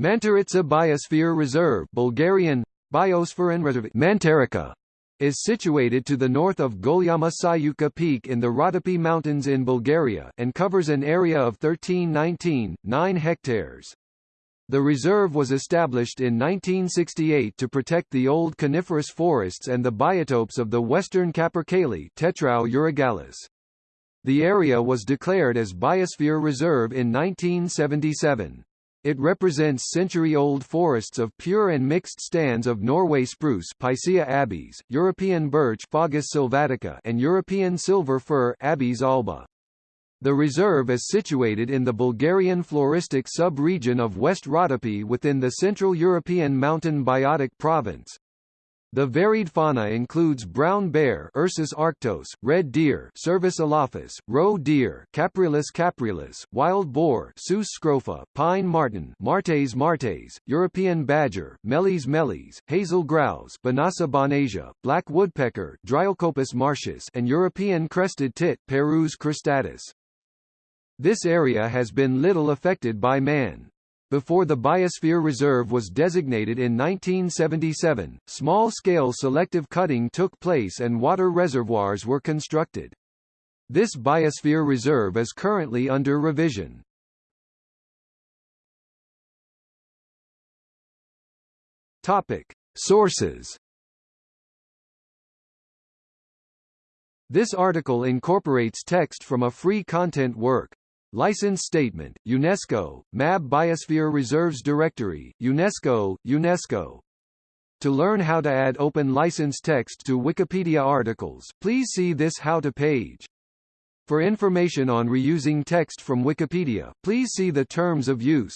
Mantaritsa Biosphere Reserve Bulgarian, Biospheren Reserve is situated to the north of Golyama Sayuka Peak in the Rhodope Mountains in Bulgaria and covers an area of 1319.9 hectares. The reserve was established in 1968 to protect the old coniferous forests and the biotopes of the western capercaillie Tetrao urogallus. The area was declared as Biosphere Reserve in 1977. It represents century-old forests of pure and mixed stands of Norway spruce Picea abies, European birch Fagus sylvatica and European silver fir Abies alba. The reserve is situated in the Bulgarian floristic sub-region of West Rhodope within the Central European Mountain Biotic Province. The varied fauna includes brown bear Ursus arctos, red deer Cervus elaphus, roe deer Capreolus capreolus, wild boar Sus scrofa, pine marten Martes martes, European badger Meles meles, hazel grouse Bonasa bonasia, black woodpecker Dryocopus martius and European crested tit Parus cristatus. This area has been little affected by man. Before the Biosphere Reserve was designated in 1977, small-scale selective cutting took place and water reservoirs were constructed. This Biosphere Reserve is currently under revision. Topic. Sources This article incorporates text from a free content work, License Statement, UNESCO, MAB Biosphere Reserves Directory, UNESCO, UNESCO. To learn how to add open license text to Wikipedia articles, please see this How to page. For information on reusing text from Wikipedia, please see the Terms of Use.